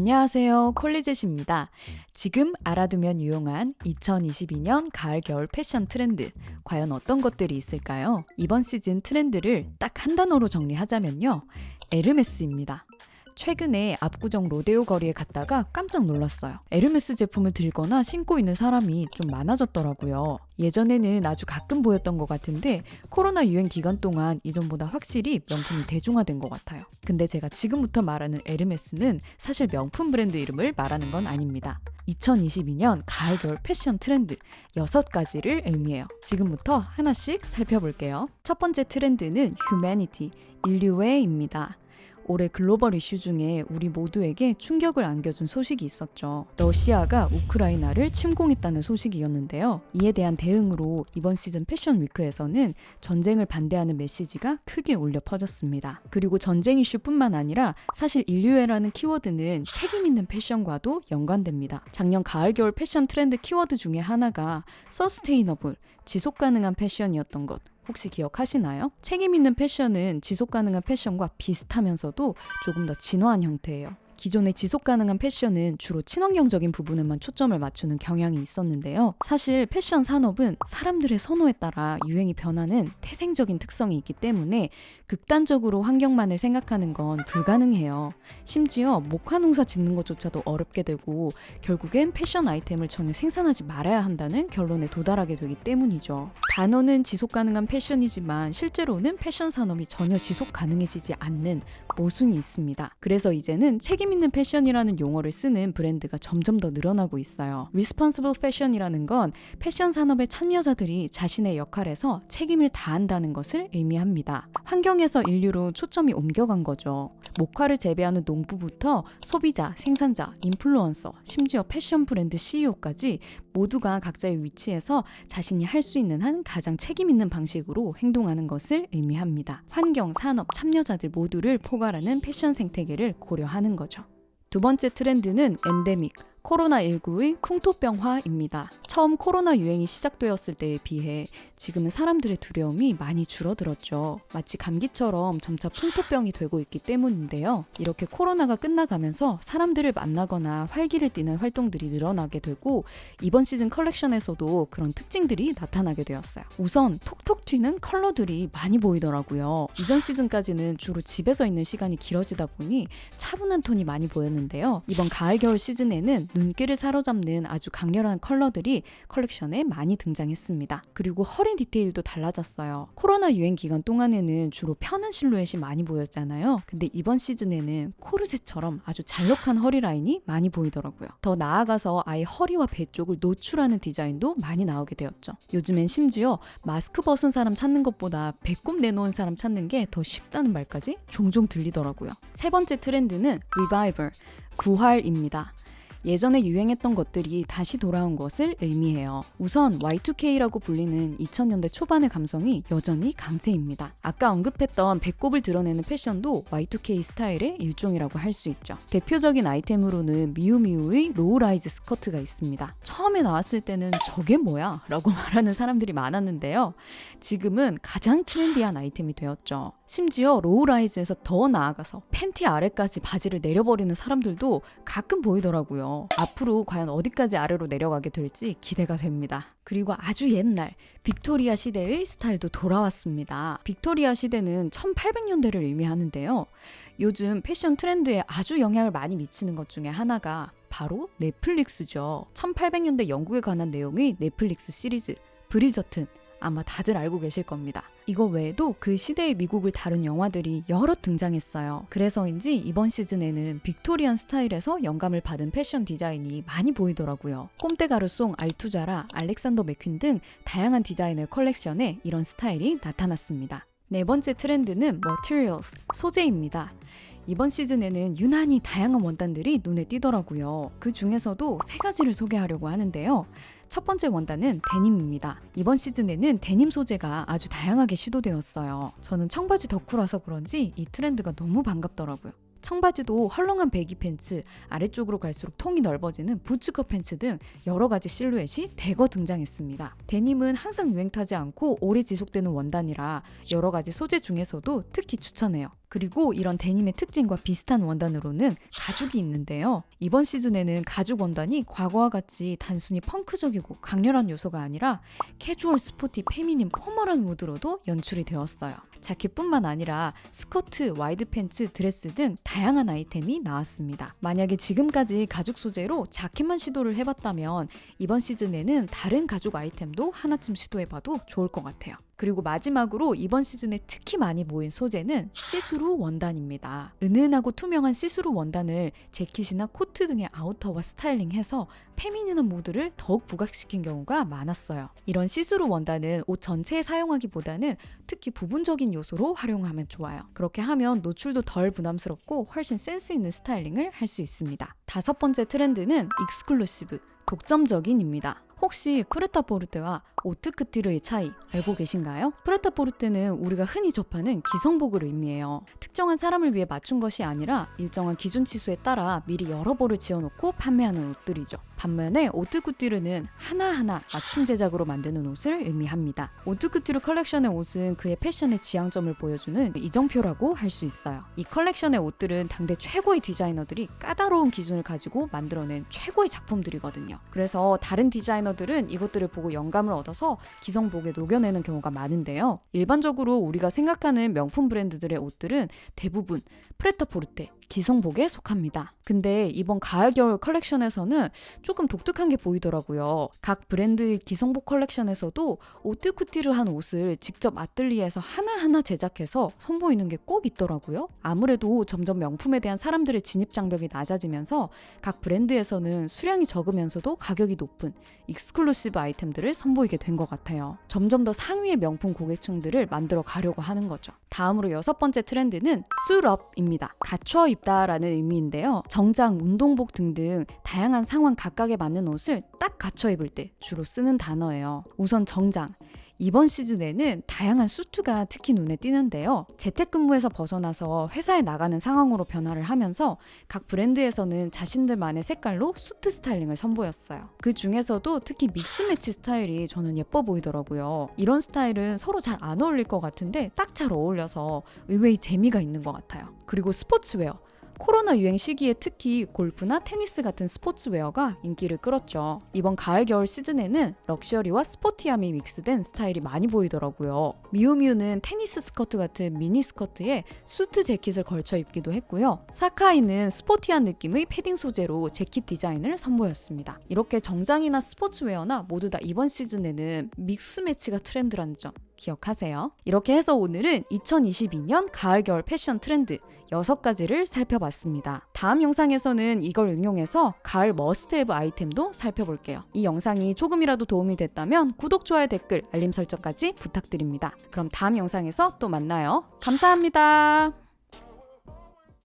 안녕하세요. 콜리젯입니다. 지금 알아두면 유용한 2022년 가을 겨울 패션 트렌드. 과연 어떤 것들이 있을까요? 이번 시즌 트렌드를 딱 한 단어로 정리하자면요. 에르메스입니다. 최근에 압구정 로데오 거리에 갔다가 깜짝 놀랐어요. 에르메스 제품을 들거나 신고 있는 사람이 좀 많아졌더라고요. 예전에는 아주 가끔 보였던 것 같은데 코로나 유행 기간 동안 이전보다 확실히 명품이 대중화된 것 같아요. 근데 제가 지금부터 말하는 에르메스는 사실 명품 브랜드 이름을 말하는 건 아닙니다. 2022년 가을 겨울 패션 트렌드 6가지를 의미해요. 지금부터 하나씩 살펴볼게요. 첫 번째 트렌드는 humanity, 인류애입니다. 올해 글로벌 이슈 중에 우리 모두에게 충격을 안겨준 소식이 있었죠. 러시아가 우크라이나를 침공했다는 소식이었는데요. 이에 대한 대응으로 이번 시즌 패션 위크에서는 전쟁을 반대하는 메시지가 크게 울려 퍼졌습니다. 그리고 전쟁 이슈뿐만 아니라 사실 인류애라는 키워드는 책임 있는 패션과도 연관됩니다. 작년 가을 겨울 패션 트렌드 키워드 중에 하나가 서스테이너블, 지속 가능한 패션이었던 것. 혹시 기억하시나요? 책임 있는 패션은 지속 가능한 패션과 비슷하면서도 조금 더 진화한 형태예요. 기존의 지속 가능한 패션은 주로 친환경적인 부분에만 초점을 맞추는 경향이 있었는데요. 사실 패션 산업은 사람들의 선호에 따라 유행이 변하는 태생적인 특성이 있기 때문에 극단적으로 환경만을 생각하는 건 불가능해요. 심지어 목화 농사 짓는 것조차도 어렵게 되고 결국엔 패션 아이템을 전혀 생산하지 말아야 한다는 결론에 도달하게 되기 때문이죠. 단어는 지속 가능한 패션이지만 실제로는 패션 산업이 전혀 지속 가능해지지 않는 모순이 있습니다. 그래서 이제는 책임 있는 패션이라는 용어를 쓰는 브랜드가 점점 더 늘어나고 있어요. Responsible Fashion이라는 건 패션 산업의 참여자들이 자신의 역할에서 책임을 다한다는 것을 의미합니다. 환경에서 인류로 초점이 옮겨간 거죠. 목화를 재배하는 농부부터 소비자, 생산자, 인플루언서, 심지어 패션 브랜드 CEO까지 모두가 각자의 위치에서 자신이 할 수 있는 한 가장 책임 있는 방식으로 행동하는 것을 의미합니다. 환경, 산업, 참여자들 모두를 포괄하는 패션 생태계를 고려하는 거죠. 두 번째 트렌드는 엔데믹, 코로나19의 풍토병화입니다. 처음 코로나 유행이 시작되었을 때에 비해 지금은 사람들의 두려움이 많이 줄어들었죠. 마치 감기처럼 점차 풍토병이 되고 있기 때문인데요. 이렇게 코로나가 끝나가면서 사람들을 만나거나 활기를 띠는 활동들이 늘어나게 되고 이번 시즌 컬렉션에서도 그런 특징들이 나타나게 되었어요. 우선 톡톡 튀는 컬러들이 많이 보이더라고요. 이전 시즌까지는 주로 집에서 있는 시간이 길어지다 보니 차분한 톤이 많이 보였는데요. 이번 가을 겨울 시즌에는 눈길을 사로잡는 아주 강렬한 컬러들이 컬렉션에 많이 등장했습니다. 그리고 허리 디테일도 달라졌어요. 코로나 유행 기간 동안에는 주로 편한 실루엣이 많이 보였잖아요. 근데 이번 시즌에는 코르셋처럼 아주 잘록한 허리 라인이 많이 보이더라고요. 더 나아가서 아예 허리와 배 쪽을 노출하는 디자인도 많이 나오게 되었죠. 요즘엔 심지어 마스크 벗은 사람 찾는 것보다 배꼽 내놓은 사람 찾는 게 더 쉽다는 말까지 종종 들리더라고요. 세 번째 트렌드는 리바이벌, 부활입니다. 예전에 유행했던 것들이 다시 돌아온 것을 의미해요. 우선 Y2K라고 불리는 2000년대 초반의 감성이 여전히 강세입니다. 아까 언급했던 배꼽을 드러내는 패션도 Y2K 스타일의 일종이라고 할 수 있죠. 대표적인 아이템으로는 Miu Miu의 low-rise 스커트가 있습니다. 처음에 나왔을 때는 저게 뭐야? 라고 말하는 사람들이 많았는데요. 지금은 가장 트렌디한 아이템이 되었죠. 심지어 low-rise에서 더 나아가서 팬티 아래까지 바지를 내려버리는 사람들도 가끔 보이더라고요. 앞으로 과연 어디까지 아래로 내려가게 될지 기대가 됩니다. 그리고 아주 옛날 빅토리아 시대의 스타일도 돌아왔습니다. 빅토리아 시대는 1800년대를 의미하는데요. 요즘 패션 트렌드에 아주 영향을 많이 미치는 것 중에 하나가 바로 넷플릭스죠. 1800년대 영국에 관한 내용의 넷플릭스 시리즈 브리저튼 아마 다들 알고 계실 겁니다. 이거 외에도 그 시대의 미국을 다룬 영화들이 여러 등장했어요. 그래서인지 이번 시즌에는 Victorian 스타일에서 영감을 받은 패션 디자인이 많이 보이더라고요. Comme des Garçons, Altuzarra, Alexander McQueen 등 다양한 디자이너의 컬렉션에 이런 스타일이 나타났습니다. 네 번째 트렌드는 materials, 소재입니다. 이번 시즌에는 유난히 다양한 원단들이 눈에 띄더라고요. 그 중에서도 세 가지를 소개하려고 하는데요. 첫 번째 원단은 데님입니다. 이번 시즌에는 데님 소재가 아주 다양하게 시도되었어요. 저는 청바지 덕후라서 그런지 이 트렌드가 너무 반갑더라고요. 청바지도 헐렁한 배기 팬츠, 아래쪽으로 갈수록 통이 넓어지는 부츠컷 팬츠 등 여러 가지 실루엣이 대거 등장했습니다. 데님은 항상 유행 타지 않고 오래 지속되는 원단이라 여러 가지 소재 중에서도 특히 추천해요. 그리고 이런 데님의 특징과 비슷한 원단으로는 가죽이 있는데요. 이번 시즌에는 가죽 원단이 과거와 같이 단순히 펑크적이고 강렬한 요소가 아니라 캐주얼 sporty feminine formal한 무드로도 연출이 되었어요. 자켓뿐만 아니라 스커트, 와이드 팬츠, 드레스 등 다양한 아이템이 나왔습니다. 만약에 지금까지 가죽 소재로 자켓만 시도를 해봤다면 이번 시즌에는 다른 가죽 아이템도 하나쯤 시도해봐도 좋을 것 같아요. 그리고 마지막으로 이번 시즌에 특히 많이 보인 소재는 시스루 원단입니다. 은은하고 투명한 시스루 원단을 재킷이나 코트 등의 아우터와 스타일링해서 feminine한 무드를 더욱 부각시킨 경우가 많았어요. 이런 시스루 원단은 옷 전체에 사용하기보다는 특히 부분적인 요소로 활용하면 좋아요. 그렇게 하면 노출도 덜 부담스럽고 훨씬 센스 있는 스타일링을 할 수 있습니다. 다섯 번째 트렌드는 exclusive, 독점적인입니다. 혹시 프레타포르테와 오트쿠튀르의 차이 알고 계신가요? 프레타포르테는 우리가 흔히 접하는 기성복을 의미해요. 특정한 사람을 위해 맞춘 것이 아니라 일정한 기준치수에 따라 미리 여러 벌을 지어놓고 판매하는 옷들이죠. 반면에 오트쿠튀르는 하나하나 맞춤 제작으로 만드는 옷을 의미합니다. 오트쿠튀르 컬렉션의 옷은 그의 패션의 지향점을 보여주는 이정표라고 할 수 있어요. 이 컬렉션의 옷들은 당대 최고의 디자이너들이 까다로운 기준을 가지고 만들어낸 최고의 작품들이거든요. 그래서 다른 디자이너들은 이것들을 보고 영감을 얻어서 기성복에 녹여내는 경우가 많은데요. 일반적으로 우리가 생각하는 명품 브랜드들의 옷들은 대부분 프레타포르테, 기성복에 속합니다. 근데 이번 가을 겨울 컬렉션에서는 조금 독특한 게 보이더라고요. 각 브랜드 기성복 컬렉션에서도 오트쿠티를 한 옷을 직접 아뜰리에서 하나하나 제작해서 선보이는 게 꼭 있더라고요. 아무래도 점점 명품에 대한 사람들의 진입 장벽이 낮아지면서 각 브랜드에서는 수량이 적으면서도 가격이 높은 exclusive 아이템들을 선보이게 된 것 같아요. 점점 더 상위의 명품 고객층들을 만들어 가려고 하는 거죠. 다음으로 여섯 번째 트렌드는 suit up입니다. 갖춰 입다라는 의미인데요. 정장, 운동복 등등 다양한 상황 각각에 맞는 옷을 딱 갖춰 입을 때 주로 쓰는 단어예요. 우선 정장. 이번 시즌에는 다양한 수트가 특히 눈에 띄는데요. 재택근무에서 벗어나서 회사에 나가는 상황으로 변화를 하면서 각 브랜드에서는 자신들만의 색깔로 수트 스타일링을 선보였어요. 그 중에서도 특히 mix match 스타일이 저는 예뻐 보이더라고요. 이런 스타일은 서로 잘 안 어울릴 것 같은데 딱 잘 어울려서 의외의 재미가 있는 것 같아요. 그리고 스포츠웨어. 코로나 유행 시기에 특히 골프나 테니스 같은 스포츠웨어가 인기를 끌었죠. 이번 가을 겨울 시즌에는 럭셔리와 스포티함이 mix된 스타일이 많이 보이더라고요. 미우미우는 테니스 스커트 같은 미니 스커트에 수트 재킷을 걸쳐 입기도 했고요. 사카이는 스포티한 느낌의 패딩 소재로 재킷 디자인을 선보였습니다. 이렇게 정장이나 스포츠웨어나 모두 다 이번 시즌에는 mix match가 트렌드라는 점 기억하세요. 이렇게 해서 오늘은 2022년 가을 겨울 패션 트렌드 6가지를 살펴봤습니다. 다음 영상에서는 이걸 응용해서 가을 must-have 아이템도 살펴볼게요. 이 영상이 조금이라도 도움이 됐다면 구독, 좋아요, 댓글, 알림 설정까지 부탁드립니다. 그럼 다음 영상에서 또 만나요. 감사합니다.